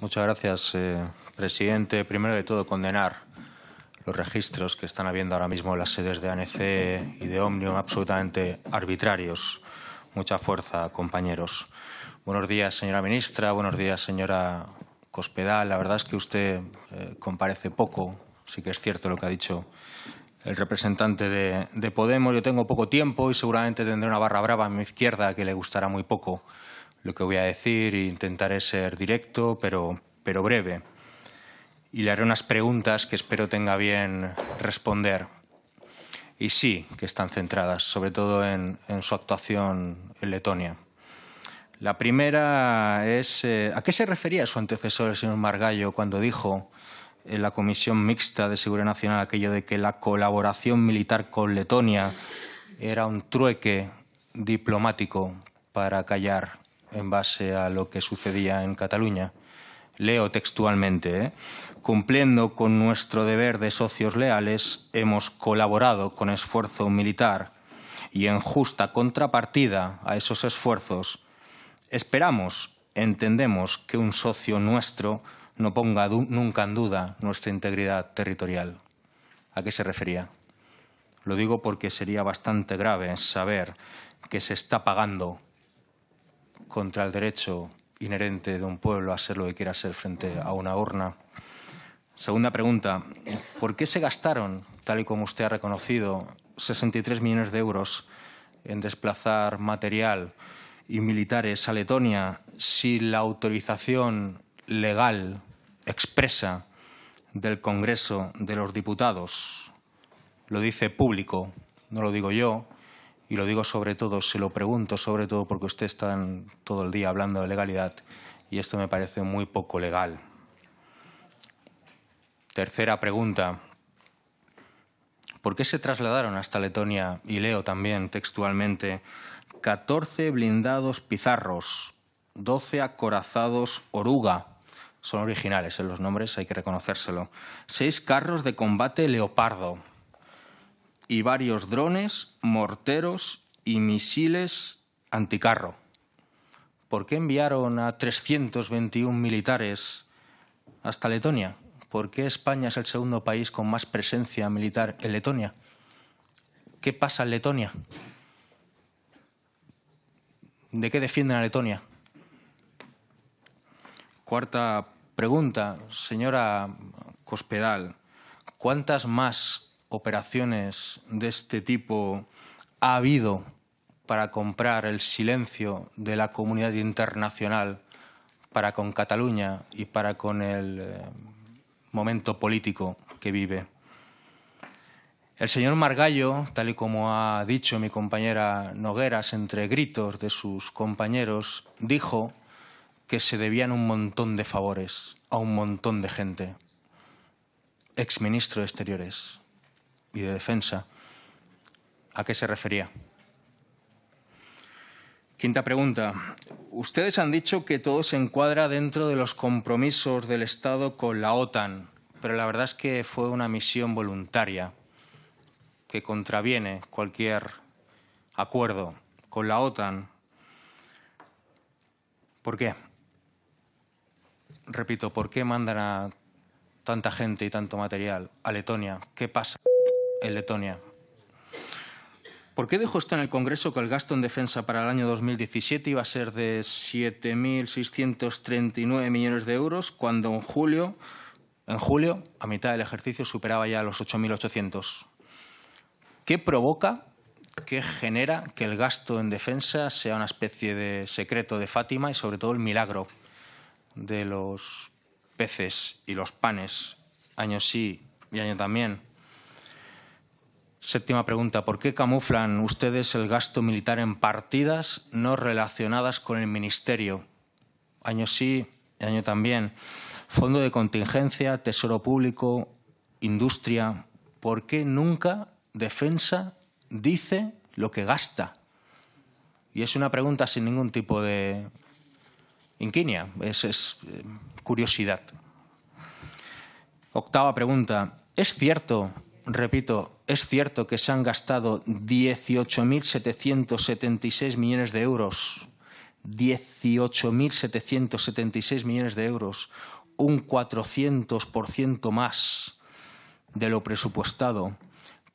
Muchas gracias, eh, presidente. Primero de todo, condenar los registros que están habiendo ahora mismo en las sedes de ANC y de Omnium, absolutamente arbitrarios. Mucha fuerza, compañeros. Buenos días, señora ministra. Buenos días, señora Cospedal. La verdad es que usted eh, comparece poco. Sí que es cierto lo que ha dicho el representante de, de, Podemos. Yo tengo poco tiempo y seguramente tendré una barra brava a mi izquierda que le gustará muy poco lo que voy a decir e intentaré ser directo, pero, pero breve. Y le haré unas preguntas que espero tenga bien responder. Y sí, que están centradas, sobre todo en, en su actuación en Letonia. La primera es, eh, ¿a qué se refería su antecesor, el señor Margallo, cuando dijo en la Comisión Mixta de Seguridad Nacional aquello de que la colaboración militar con Letonia era un trueque diplomático para callar en base a lo que sucedía en Cataluña. Leo textualmente, ¿eh? cumpliendo con nuestro deber de socios leales, hemos colaborado con esfuerzo militar y en justa contrapartida a esos esfuerzos, esperamos, entendemos que un socio nuestro no ponga nunca en duda nuestra integridad territorial. ¿A qué se refería? Lo digo porque sería bastante grave saber que se está pagando contra el derecho inherente de un pueblo a ser lo que quiera ser frente a una urna. Segunda pregunta, ¿por qué se gastaron, tal y como usted ha reconocido, 63 millones de euros en desplazar material y militares a Letonia si la autorización legal expresa del Congreso de los Diputados lo dice público, no lo digo yo, y lo digo sobre todo, se lo pregunto sobre todo porque usted está todo el día hablando de legalidad y esto me parece muy poco legal. Tercera pregunta. ¿Por qué se trasladaron hasta Letonia, y leo también textualmente, 14 blindados pizarros, 12 acorazados oruga, son originales en los nombres, hay que reconocérselo, 6 carros de combate leopardo, y varios drones, morteros y misiles anticarro. ¿Por qué enviaron a 321 militares hasta Letonia? ¿Por qué España es el segundo país con más presencia militar en Letonia? ¿Qué pasa en Letonia? ¿De qué defienden a Letonia? Cuarta pregunta, señora Cospedal. ¿Cuántas más operaciones de este tipo ha habido para comprar el silencio de la comunidad internacional para con Cataluña y para con el eh, momento político que vive. El señor Margallo, tal y como ha dicho mi compañera Nogueras entre gritos de sus compañeros, dijo que se debían un montón de favores a un montón de gente. Exministro de Exteriores y de Defensa. ¿A qué se refería? Quinta pregunta. Ustedes han dicho que todo se encuadra dentro de los compromisos del Estado con la OTAN, pero la verdad es que fue una misión voluntaria que contraviene cualquier acuerdo con la OTAN. ¿Por qué? Repito, ¿por qué mandan a tanta gente y tanto material a Letonia? ¿Qué pasa? En Letonia. ¿Por qué dijo usted en el Congreso que el gasto en defensa para el año 2017 iba a ser de 7.639 millones de euros cuando en julio, en julio, a mitad del ejercicio, superaba ya los 8.800? ¿Qué provoca, qué genera que el gasto en defensa sea una especie de secreto de Fátima y sobre todo el milagro de los peces y los panes, año sí y año también? Séptima pregunta. ¿Por qué camuflan ustedes el gasto militar en partidas no relacionadas con el Ministerio? Año sí, año también. Fondo de contingencia, Tesoro Público, Industria. ¿Por qué nunca Defensa dice lo que gasta? Y es una pregunta sin ningún tipo de inquinia, es, es eh, curiosidad. Octava pregunta. ¿Es cierto repito, es cierto que se han gastado 18.776 millones de euros 18.776 millones de euros, un 400% más de lo presupuestado,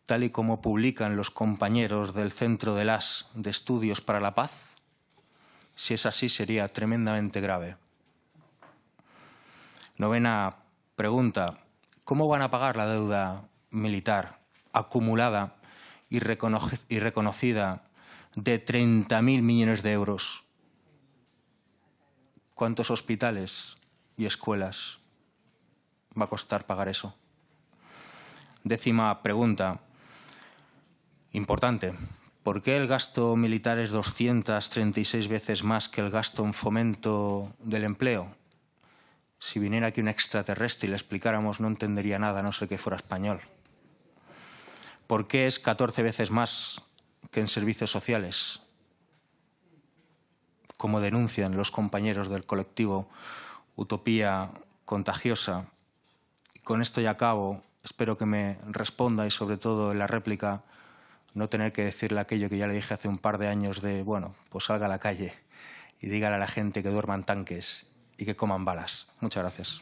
tal y como publican los compañeros del Centro de las de Estudios para la Paz? Si es así, sería tremendamente grave. Novena pregunta. ¿Cómo van a pagar la deuda militar acumulada y, reconocida de 30.000 millones de euros? ¿Cuántos hospitales y escuelas va a costar pagar eso? Décima pregunta, importante. ¿Por qué el gasto militar es 236 veces más que el gasto en fomento del empleo? Si viniera aquí un extraterrestre y le explicáramos no entendería nada, no sé que fuera español. ¿Por qué es 14 veces más que en servicios sociales? Como denuncian los compañeros del colectivo Utopía Contagiosa. Y con esto ya acabo. Espero que me responda y sobre todo en la réplica no tener que decirle aquello que ya le dije hace un par de años de, bueno, pues salga a la calle y dígale a la gente que duerman tanques y que coman balas. Muchas gracias.